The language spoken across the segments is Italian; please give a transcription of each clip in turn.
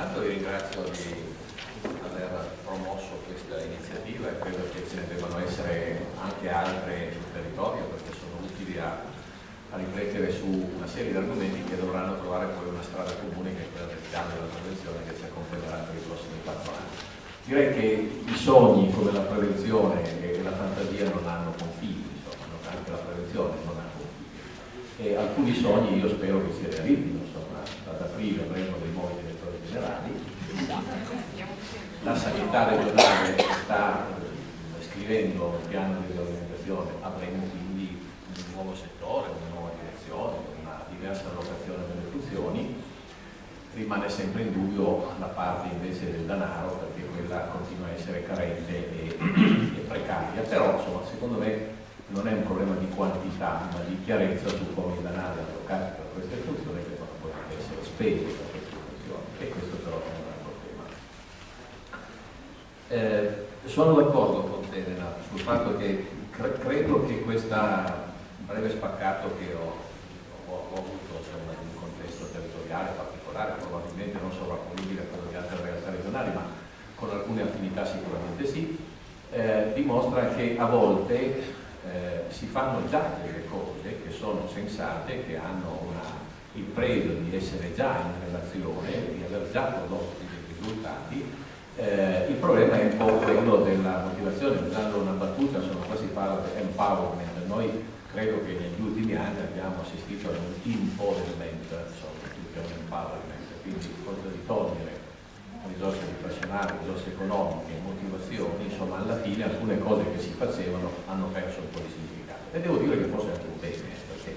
intanto vi ringrazio di aver promosso questa iniziativa e credo che ce ne debbano essere anche altre sul territorio perché sono utili a, a riflettere su una serie di argomenti che dovranno trovare poi una strada comune che è quella del piano della prevenzione che ci accompagnerà per i prossimi quattro anni. Direi che i sogni come la prevenzione e la fantasia non hanno confini, insomma, anche la prevenzione non ha. E alcuni sogni io spero che si realizzino, insomma, ad aprile avremo dei nuovi direttori generali. La sanità regionale sta scrivendo un piano di riorganizzazione, avremo quindi un nuovo settore, una nuova direzione, una diversa allocazione delle funzioni. Rimane sempre in dubbio la parte invece del denaro perché quella continua a essere carente e, e precaria, però insomma, secondo me non è un problema di quantità ma di chiarezza su come i denari allocati per queste funzioni devono poi essere spesi per queste funzioni e questo però è un altro tema. Eh, sono d'accordo con te Renato sul fatto che cre credo che questo breve spaccato che ho, ho, ho avuto insomma, in un contesto territoriale particolare, probabilmente non sovrapponibile a quello di altre realtà regionali, ma con alcune affinità sicuramente sì, eh, dimostra che a volte eh, si fanno già delle cose che sono sensate, che hanno una, il pregio di essere già in relazione, di aver già prodotto dei risultati. Eh, il problema è un po' quello della motivazione, usando una battuta, sono quasi parla di empowerment, noi credo che negli ultimi anni abbiamo assistito ad un empowerment, insomma, più che un empowerment, quindi cosa di togliere risorse personale, risorse economiche, motivazioni, insomma alla fine alcune cose che si facevano hanno perso un po' di significato. E devo dire che forse anche un bene, perché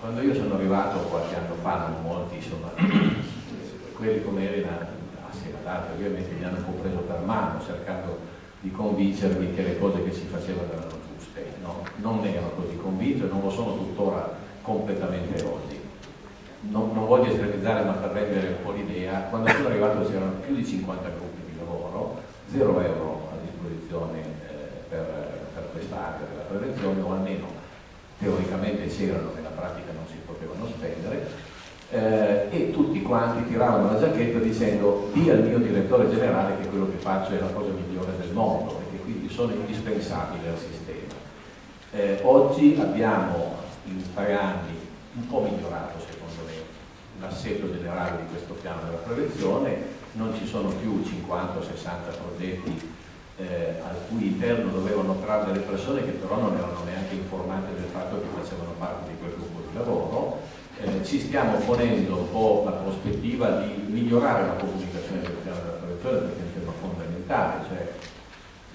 quando io sono arrivato qualche anno fa, non molti, insomma, quelli come Elena, assieme ad altri ovviamente, mi hanno un po' preso per mano cercando di convincermi che le cose che si facevano erano giuste. No? Non ero così convinto e non lo sono tuttora completamente oggi non, non, voglio estremizzare ma per rendere un po' l'idea, quando sono arrivato c'erano più di 50 gruppi di lavoro, 0 euro a disposizione eh, per, per quest'area della prevenzione o almeno teoricamente c'erano, nella pratica non si potevano spendere eh, e tutti quanti tiravano la giacchetta dicendo di al mio direttore generale che quello che faccio è la cosa migliore del mondo e che quindi sono indispensabile al sistema. Eh, oggi abbiamo in tre anni un po' migliorato l'assetto generale di questo piano della prevenzione, non ci sono più 50-60 progetti eh, al cui interno dovevano operare delle persone che però non erano neanche informate del fatto che facevano parte di quel gruppo di lavoro. Eh, ci stiamo ponendo un po' la prospettiva di migliorare la comunicazione del piano della prevenzione perché è un tema fondamentale, cioè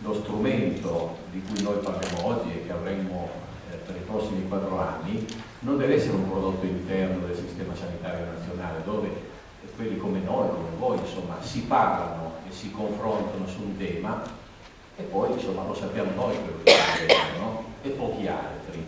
lo strumento di cui noi parliamo oggi e che avremmo eh, per i prossimi quattro anni non deve essere un prodotto interno del sistema sanitario nazionale dove quelli come noi, come voi, insomma, si parlano e si confrontano su un tema e poi insomma lo sappiamo noi quello che è no? e pochi altri.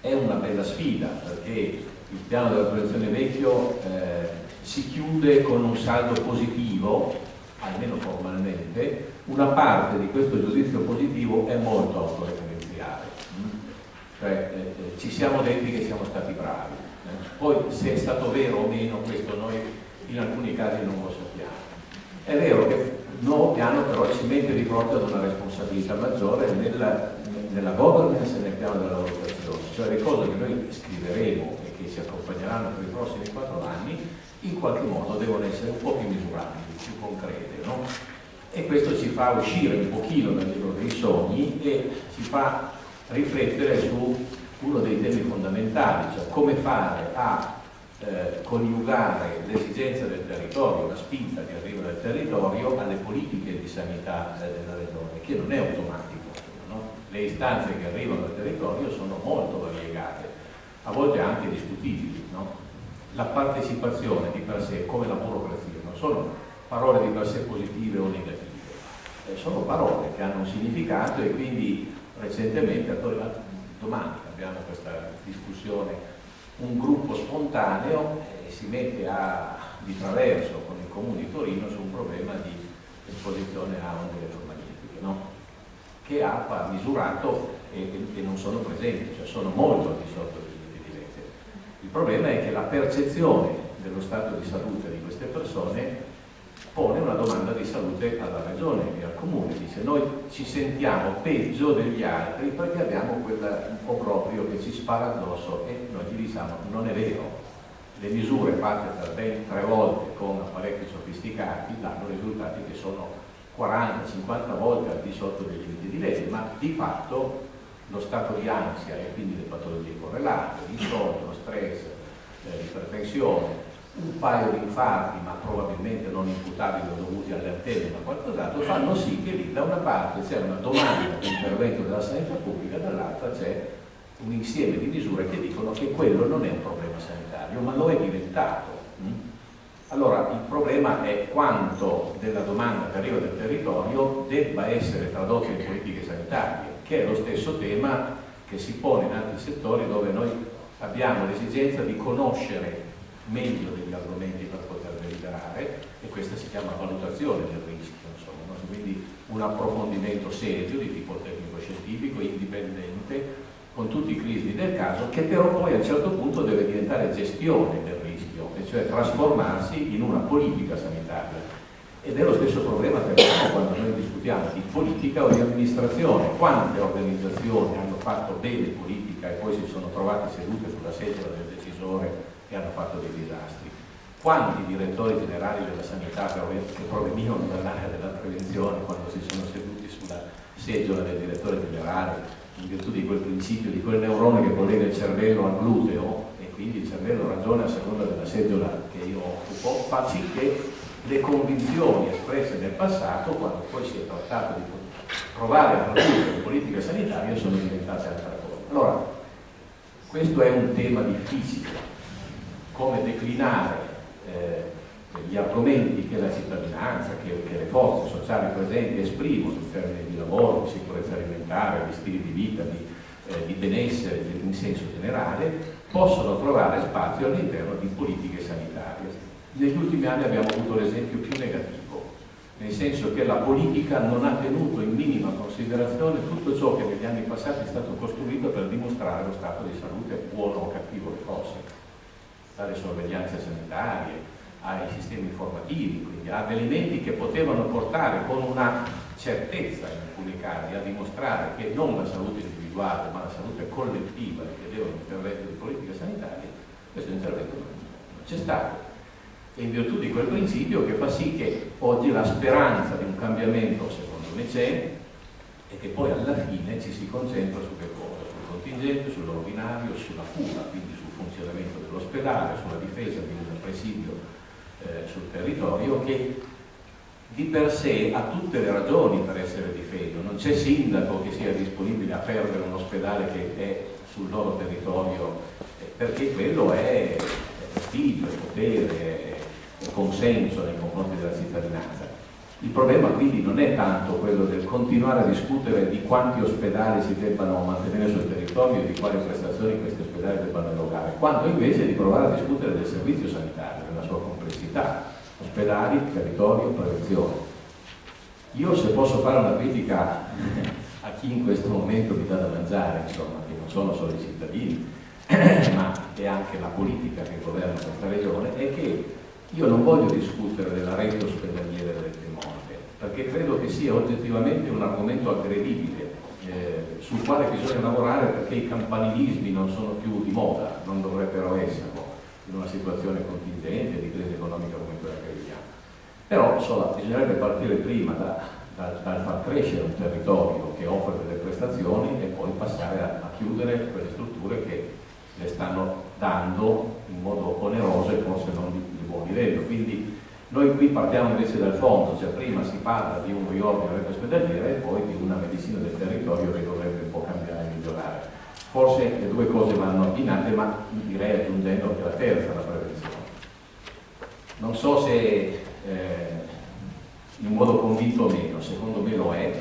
È una bella sfida perché il piano della prevenzione vecchio eh, si chiude con un saldo positivo, almeno formalmente, una parte di questo giudizio positivo è molto autoreferenziale cioè eh, eh, ci siamo detti che siamo stati bravi. Eh? Poi se è stato vero o meno questo noi in alcuni casi non lo sappiamo. È vero che il nuovo piano però ci mette di fronte ad una responsabilità maggiore nella, nella governance e nel piano della valutazione, cioè le cose che noi scriveremo e che ci accompagneranno per i prossimi quattro anni in qualche modo devono essere un po' più misurabili, più concrete. No? E questo ci fa uscire un pochino dal libro dei sogni e ci fa riflettere su uno dei temi fondamentali, cioè come fare a eh, coniugare l'esigenza del territorio, la spinta che arriva dal territorio alle politiche di sanità eh, della regione, che non è automatico. No? Le istanze che arrivano dal territorio sono molto variegate, a volte anche discutibili. No? La partecipazione di per sé, come la burocrazia, non sono parole di per sé positive o negative, eh, sono parole che hanno un significato e quindi recentemente, domani abbiamo questa discussione, un gruppo spontaneo eh, si mette a, di traverso con il Comune di Torino su un problema di esposizione a onde elettromagnetiche, no? che ha misurato e, e, non sono presenti, cioè sono molto di sotto di, di legge. Il problema è che la percezione dello stato di salute di queste persone pone una domanda di salute alla regione e al comune, dice noi ci sentiamo peggio degli altri perché abbiamo quel obbrobrio che ci spara addosso e noi gli diciamo non è vero, le misure fatte per ben tre volte con apparecchi sofisticati danno risultati che sono 40-50 volte al di sotto dei limiti di legge, ma di fatto lo stato di ansia e quindi le patologie correlate, l'insonno, lo stress, eh, l'ipertensione, un paio di infarti, ma probabilmente non imputabili o dovuti alle antenne ma qualcos'altro, fanno sì che lì da una parte c'è una domanda di intervento della sanità pubblica, dall'altra c'è un insieme di misure che dicono che quello non è un problema sanitario, ma lo è diventato. Allora il problema è quanto della domanda che arriva dal territorio debba essere tradotta in politiche sanitarie, che è lo stesso tema che si pone in altri settori dove noi abbiamo l'esigenza di conoscere meglio degli argomenti per poter deliberare e questa si chiama valutazione del rischio, insomma, quindi un approfondimento serio di tipo tecnico-scientifico, indipendente, con tutti i crismi del caso, che però poi a un certo punto deve diventare gestione del rischio, e cioè trasformarsi in una politica sanitaria. Ed è lo stesso problema che abbiamo quando noi discutiamo di politica o di amministrazione. Quante organizzazioni hanno fatto bene politica e poi si sono trovate sedute sulla sedia del decisore che hanno fatto dei disastri. Quanti direttori generali della sanità che provenivano dall'area della prevenzione quando si sono seduti sulla seggiola del direttore generale in virtù di quel principio, di quel neurone che collega il cervello al gluteo e quindi il cervello ragiona a seconda della seggiola che io occupo, fa sì che le convinzioni espresse nel passato, quando poi si è trattato di provare a produrre in politica sanitaria, sono diventate altre cose. Allora, questo è un tema difficile, come declinare eh, gli argomenti che la cittadinanza, che, che, le forze sociali presenti esprimono in termini di lavoro, di sicurezza alimentare, di stili di vita, di, eh, di benessere in senso generale, possono trovare spazio all'interno di politiche sanitarie. Negli ultimi anni abbiamo avuto l'esempio più negativo, nel senso che la politica non ha tenuto in minima considerazione tutto ciò che negli anni passati è stato costruito per dimostrare lo stato di salute buono o cattivo che fosse dalle sorveglianze sanitarie ai sistemi informativi, quindi ad elementi che potevano portare con una certezza in alcuni casi a dimostrare che non la salute individuale ma la salute collettiva richiedeva un intervento di politica sanitaria, questo intervento non c'è stato. E in virtù di quel principio che fa sì che oggi la speranza di un cambiamento secondo me c'è e che poi alla fine ci si concentra su che cosa? Sul contingente, sull'ordinario, sulla cura, quindi funzionamento dell'ospedale, sulla difesa di un presidio eh, sul territorio che di per sé ha tutte le ragioni per essere difeso, non c'è sindaco che sia disponibile a perdere un ospedale che è sul loro territorio eh, perché quello è prestigio, potere, consenso nei confronti della cittadinanza. Il problema quindi non è tanto quello del continuare a discutere di quanti ospedali si debbano mantenere sul territorio e di quali prestazioni questi ospedali debbano erogare, quanto invece di provare a discutere del servizio sanitario, nella sua complessità, ospedali, territorio, prevenzione. Io se posso fare una critica a chi in questo momento mi dà da mangiare, insomma, che non sono solo i cittadini, ma è anche la politica che governa questa regione, è che io non voglio discutere della rete ospedaliera del Piemonte, perché credo che sia oggettivamente un argomento aggredibile, eh, sul quale bisogna lavorare perché i campanilismi non sono più di moda, non dovrebbero esserlo, in una situazione contingente di crisi economica come quella che viviamo. Però insomma, bisognerebbe partire prima da, da, dal far crescere un territorio che offre delle prestazioni e poi passare a, a chiudere quelle strutture che le stanno dando in modo oneroso e forse non di, di buon livello. Quindi noi qui partiamo invece dal fondo, cioè prima si parla di un riordino della rete ospedaliera e poi di una medicina del territorio che dovrebbe un po' cambiare e migliorare. Forse le due cose vanno abbinate, ma direi aggiungendo anche la terza, la prevenzione. Non so se eh, in modo convinto o meno, secondo me lo è,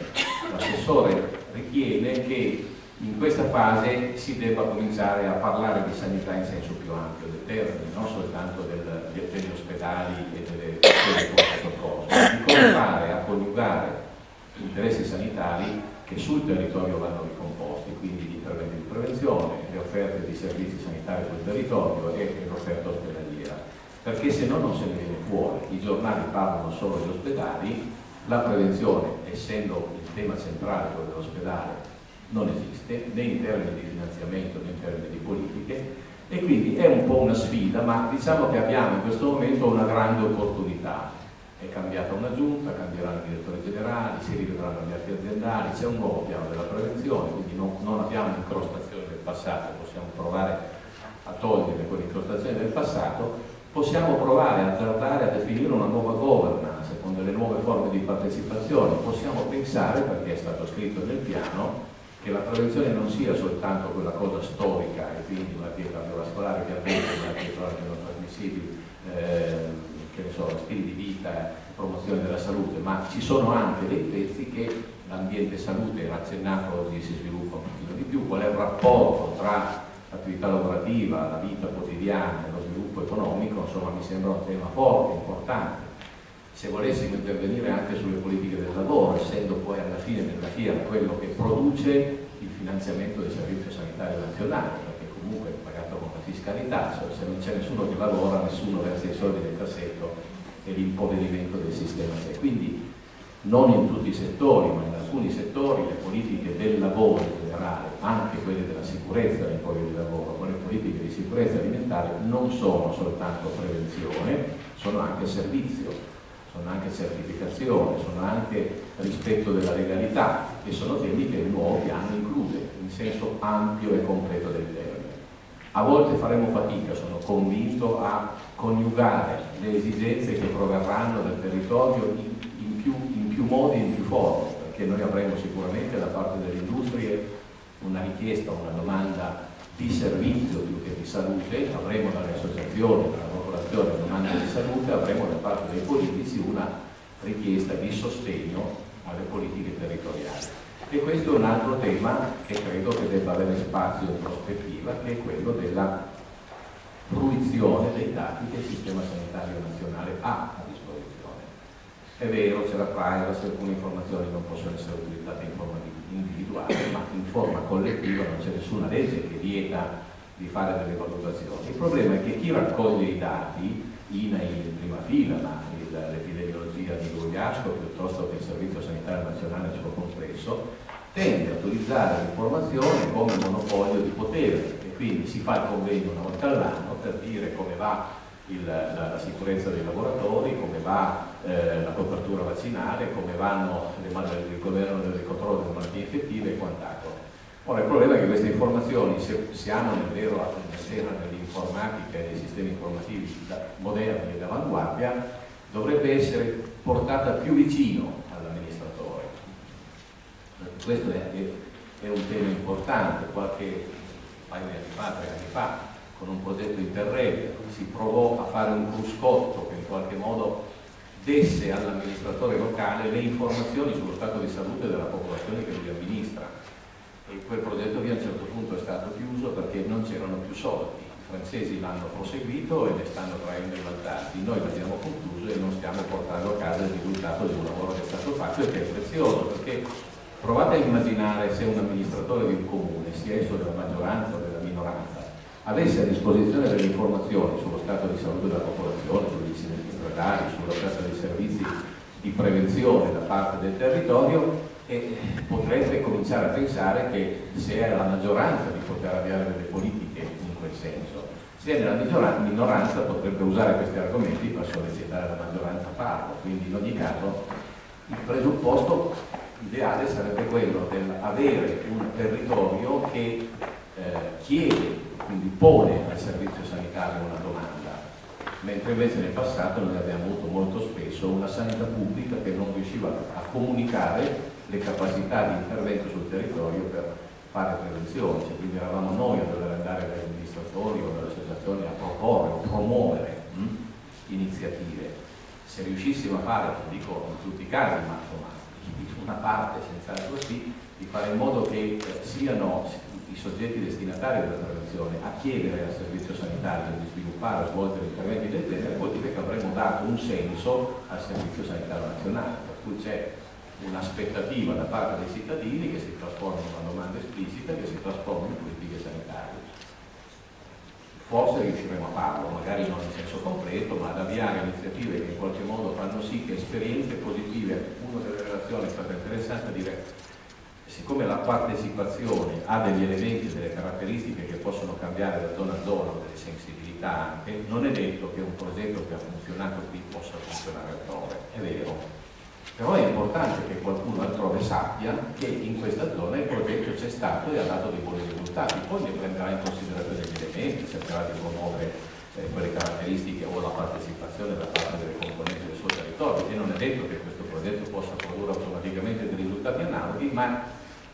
l'assessore ritiene che in questa fase si debba cominciare a parlare di sanità in senso più ampio del termine, non soltanto del, degli ospedali e delle, soccorso, di come fare a coniugare interessi sanitari che sul territorio vanno ricomposti, quindi gli interventi di prevenzione, le offerte di servizi sanitari sul territorio e l'offerta ospedaliera. perché se no non se ne viene fuori. I giornali parlano solo degli ospedali, la prevenzione, essendo il tema centrale quello dell'ospedale, non esiste né in termini di finanziamento né in termini di politiche e quindi è un po' una sfida, ma diciamo che abbiamo in questo momento una grande opportunità. È cambiata una giunta, cambieranno i direttori generali, si rivedranno gli atti aziendali, c'è un nuovo piano della prevenzione, quindi non, non abbiamo incrostazione del passato, possiamo provare a togliere quell'incrostazione del passato possiamo provare a azzardare a definire una nuova governance con delle nuove forme di partecipazione, possiamo pensare, perché è stato scritto nel piano, che la prevenzione non sia soltanto quella cosa storica e quindi malattie cardiovascolari che avvengono, malattie croniche non trasmissibili, eh, che ne so, stili di vita, promozione della salute, ma ci sono anche dei pezzi che l'ambiente salute, accennato oggi, si sviluppa un pochino di più, qual è il rapporto tra l'attività lavorativa, la vita quotidiana lo sviluppo economico, insomma mi sembra un tema forte, importante. Se volessimo intervenire anche sulle politiche del lavoro, essendo poi alla fine della fiera quello che produce il finanziamento del Servizio Sanitario Nazionale, perché comunque è pagato con la fiscalità, cioè se non c'è nessuno che lavora, nessuno versa i soldi nel cassetto e l'impoverimento del sistema c'è. Quindi non in tutti i settori, ma in alcuni settori le politiche del lavoro in generale, anche quelle della sicurezza nei luoghi di lavoro, con le politiche di sicurezza alimentare non sono soltanto prevenzione, sono anche servizio, sono anche certificazione, sono anche rispetto della legalità e sono temi che il nuovo piano include in senso ampio e completo del termine. A volte faremo fatica, sono convinto, a coniugare le esigenze che proverranno dal territorio in, in più più modi e in più forme, perché noi avremo sicuramente da parte delle industrie una richiesta, una domanda di servizio più che di salute, avremo dalle associazioni, dalla popolazione una domanda di salute, avremo da parte dei politici una richiesta di sostegno alle politiche territoriali. E questo è un altro tema che credo che debba avere spazio in prospettiva, che è quello della fruizione dei dati che il Sistema Sanitario Nazionale ha a è vero, c'è la privacy, alcune informazioni non possono essere utilizzate in forma individuale, ma in forma collettiva non c'è nessuna legge che vieta di fare delle valutazioni. Il problema è che chi raccoglie i dati, INAI in prima fila, ma l'epidemiologia di Gugliasco piuttosto che il Servizio Sanitario Nazionale suo complesso, tende a utilizzare l'informazione come monopolio di potere e quindi si fa il convegno una volta all'anno per dire come va il, la, la, sicurezza dei lavoratori, come va eh, la copertura vaccinale, come vanno le, il governo del controllo delle malattie infettive e quant'altro. Ora il problema è che queste informazioni, se siamo nel vero nella dell'informatica e dei sistemi informativi moderni e d'avanguardia, dovrebbe essere portata più vicino all'amministratore. Questo è, è, un tema importante, qualche paio di anni fa, tre anni fa, con un progetto Interreg si provò a fare un cruscotto che in qualche modo desse all'amministratore locale le informazioni sullo stato di salute della popolazione che lui amministra e quel progetto lì a un certo punto è stato chiuso perché non c'erano più soldi. I francesi l'hanno proseguito e ne stanno traendo i vantaggi. Noi l'abbiamo concluso e non stiamo portando a casa il risultato di un lavoro che è stato fatto e che è prezioso perché provate a immaginare se un amministratore di un comune sia esso della maggioranza o della minoranza avesse a disposizione delle informazioni sullo stato di salute della popolazione, sugli incidenti stradali, sull'offerta dei servizi di prevenzione da parte del territorio e potrebbe cominciare a pensare che se è la maggioranza di poter avviare delle politiche in quel senso, se è nella minoranza potrebbe usare questi argomenti per sollecitare la maggioranza a farlo, quindi in ogni caso il presupposto ideale sarebbe quello di avere un territorio che eh, chiede quindi pone al servizio sanitario una domanda, mentre invece nel passato noi abbiamo avuto molto spesso una sanità pubblica che non riusciva a comunicare le capacità di intervento sul territorio per fare prevenzione, cioè, quindi eravamo noi a dover andare dagli amministratori o dalle associazioni a proporre promuovere mh, hm, iniziative. Se riuscissimo a fare, non dico in tutti i casi, ma insomma una parte senz'altro sì, di fare in modo che eh, siano i soggetti destinatari della prevenzione a chiedere al servizio sanitario di sviluppare o svolgere interventi del genere vuol dire che avremmo dato un senso al servizio sanitario nazionale, per cui c'è un'aspettativa da parte dei cittadini che si trasforma in una domanda esplicita che si trasforma in politiche sanitarie. forse riusciremo a farlo, magari non in senso completo, ma ad avviare iniziative che in qualche modo fanno sì che esperienze positive, una delle relazioni è stata interessante dire siccome la partecipazione ha degli elementi delle caratteristiche che possono cambiare da zona a zona, delle sensibilità anche, non è detto che un progetto che ha funzionato qui possa funzionare altrove, è vero. Però è importante che qualcuno altrove sappia che in questa zona il progetto c'è stato e ha dato dei buoni risultati, poi ne prenderà in considerazione degli elementi, cercherà di promuovere eh, quelle caratteristiche o la partecipazione da parte delle componenti del suo territorio. E non è detto che questo progetto possa produrre automaticamente dei risultati analoghi, ma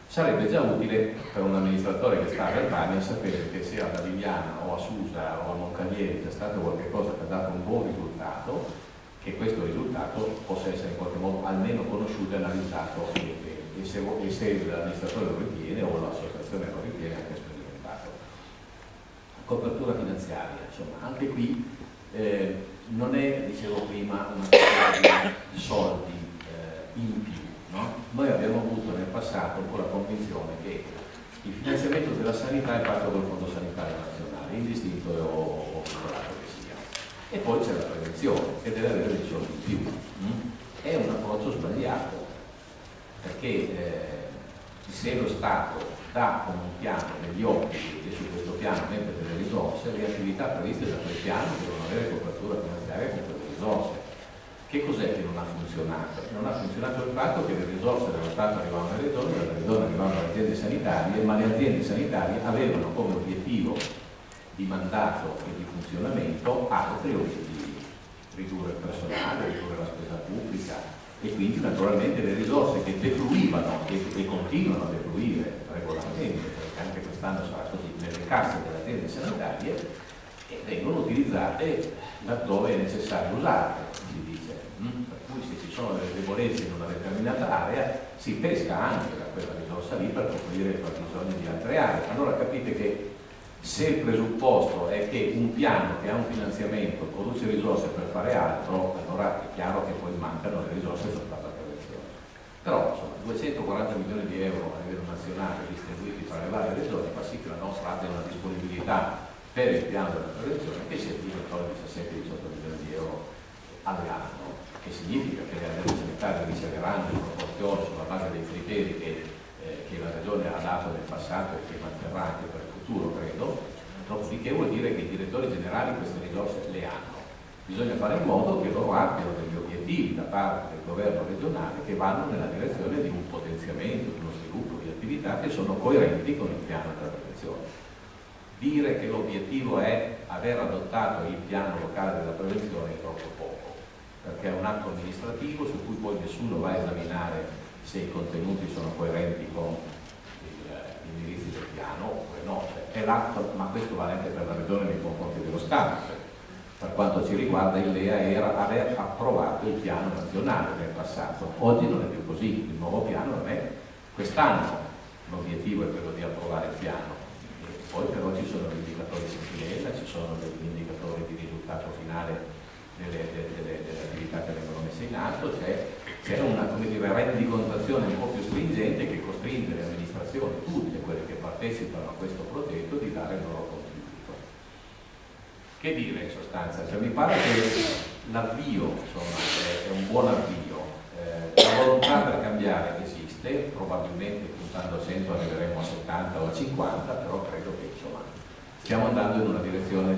sarebbe già utile per un amministratore che sta a Verbania sapere che se a Davigliana o a Susa o a Moncalieri c'è stato qualcosa che ha dato un buon risultato, che questo risultato possa essere in qualche modo almeno conosciuto e analizzato e, se, se l'amministratore lo ritiene o l'associazione lo ritiene anche sperimentato. Copertura finanziaria, insomma, anche qui eh, non è, dicevo prima, una questione di soldi eh, in più No? Noi abbiamo avuto nel passato un po' la convinzione che il finanziamento della sanità è fatto col Fondo Sanitario Nazionale, indistinto o che sia. E poi c'è la prevenzione, che deve avere dei soldi in più. Mm? È un approccio sbagliato, perché eh, se lo Stato dà con un piano degli obblighi e su questo piano mette delle risorse, le attività previste da quel piano devono avere copertura finanziaria con quelle risorse che cos'è che non ha funzionato? Non ha funzionato il fatto che le risorse dello Stato arrivavano alle regioni, dalle regioni arrivavano alle aziende sanitarie, ma le aziende sanitarie avevano come obiettivo di mandato e di funzionamento altri obiettivi, ridurre il personale, ridurre la spesa pubblica e quindi naturalmente le risorse che defluivano e, e continuano a defluire regolarmente, perché anche quest'anno sarà così, nelle casse delle aziende sanitarie, vengono utilizzate laddove è necessario usarle, si dice sono delle debolezze in una determinata area, si pesca anche da quella risorsa lì per coprire i fabbisogni di altre aree. Allora capite che se il presupposto è che un piano che ha un finanziamento produce risorse per fare altro, allora è chiaro che poi mancano le risorse soltanto a prevenzione. Però insomma, 240 milioni di euro a livello nazionale distribuiti tra le varie regioni fa sì che la nostra abbia una disponibilità per il piano della prevenzione che si attiva intorno a 17-18 milioni di euro all'anno che significa che le aziende sanitarie riceveranno in proporzione sulla base dei criteri che, eh, che, la Regione ha dato nel passato e che manterrà anche per dopodiché vuol dire che i direttori generali queste risorse le hanno. Bisogna fare in modo che loro abbiano degli obiettivi da parte del governo regionale che vanno nella direzione di un potenziamento, di uno sviluppo di attività che sono coerenti con il piano della prevenzione. Dire che l'obiettivo è aver adottato il piano locale della prevenzione è troppo poco perché è un atto amministrativo su cui poi nessuno va a esaminare se i contenuti sono coerenti con indirizzi del piano oppure no, cioè, è l'atto, ma questo vale anche per la regione nei confronti dello Stato. Cioè, per quanto ci riguarda il LEA era aver approvato il piano nazionale nel passato, oggi non è più così, il nuovo piano non è quest'anno, l'obiettivo è quello di approvare il piano, e poi però ci sono gli indicatori sentinella, ci sono degli indicatori di risultato finale delle, delle, delle attività che vengono messe in atto, c'è una dire, rendicontazione un po' più stringente che costringe le amministrazioni, tutte quelle che partecipano a questo progetto, di dare il loro contributo. Che dire in sostanza? Cioè, mi pare che l'avvio è, un buon avvio, eh, la volontà per cambiare esiste, probabilmente puntando a 100 arriveremo a 70 o a 50, però credo che insomma, stiamo andando in una direzione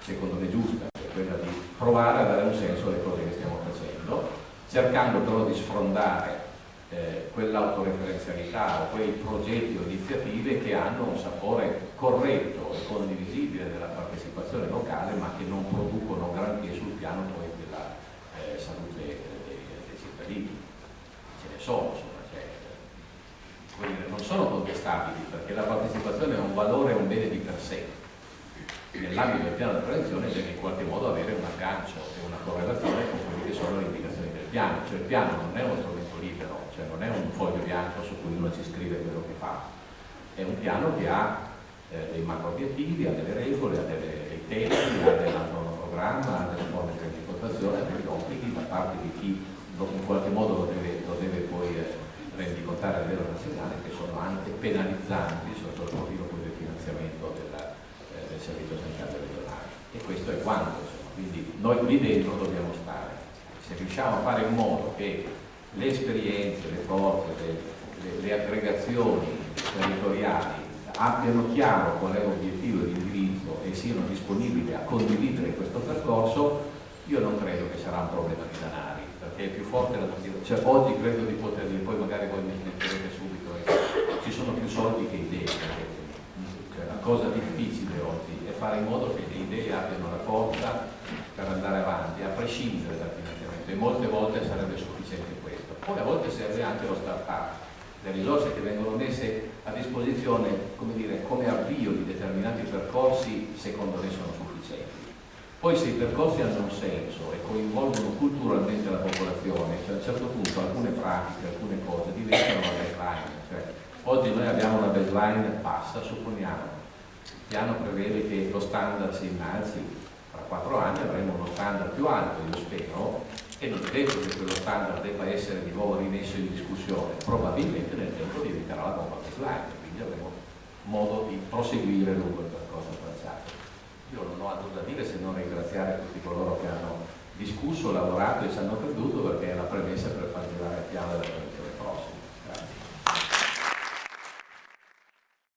secondo me giusta quella di provare a dare un senso alle cose che stiamo facendo, cercando però di sfrondare eh, quell'autoreferenzialità o quei progetti o iniziative che hanno un sapore corretto e condivisibile della partecipazione locale ma che non producono granché sul piano poi della eh, salute dei, dei, cittadini. Ce ne sono, insomma, cioè, non sono contestabili perché la partecipazione è un valore, un bene di per sé nell'ambito del piano di prevenzione deve in qualche modo avere un aggancio e una correlazione con quelle che sono le indicazioni del piano, cioè il piano non è uno strumento cioè non è un foglio bianco su cui uno ci scrive quello che fa, è un piano che ha eh, dei macro obiettivi, ha delle regole, ha dei tempi, ha del programma, ha delle forme di rendicontazione, ha degli obblighi da parte di chi in qualche modo lo deve, lo deve poi eh, rendicontare a livello nazionale che sono anche penalizzanti sotto il profilo del finanziamento della, del servizio sanitario regionale e questo è quanto, insomma. quindi noi lì dentro dobbiamo stare. Se riusciamo a fare in modo che le esperienze, le forze, le, le, le aggregazioni territoriali abbiano chiaro qual è l'obiettivo di indirizzo e siano disponibili a condividere questo percorso, io non credo che sarà un problema di denari, perché è più forte la cioè oggi credo di poter dire, poi magari voi mi smetterete subito, eh, ci sono più soldi che idee, cioè, la cosa difficile oggi è fare in modo che le idee abbiano la forza per andare avanti, a prescindere dal finanziamento, e molte volte sarebbe sufficiente. Poi a volte serve anche lo start-up, le risorse che vengono messe a disposizione come, dire, come avvio di determinati percorsi secondo me sono sufficienti. Poi se i percorsi hanno un senso e coinvolgono culturalmente la popolazione, cioè a un certo punto alcune pratiche, alcune cose diventano una baseline. Cioè, oggi noi abbiamo una baseline bassa, supponiamo, il piano prevede che lo standard si innalzi, tra quattro anni avremo uno standard più alto, io spero, e non è detto che quello standard debba essere di nuovo rimesso in discussione, probabilmente nel tempo diventerà la nuova baseline, quindi avremo modo di proseguire lungo il percorso tracciato. Io non ho altro da dire se non ringraziare tutti coloro che hanno discusso, lavorato e ci hanno creduto perché è la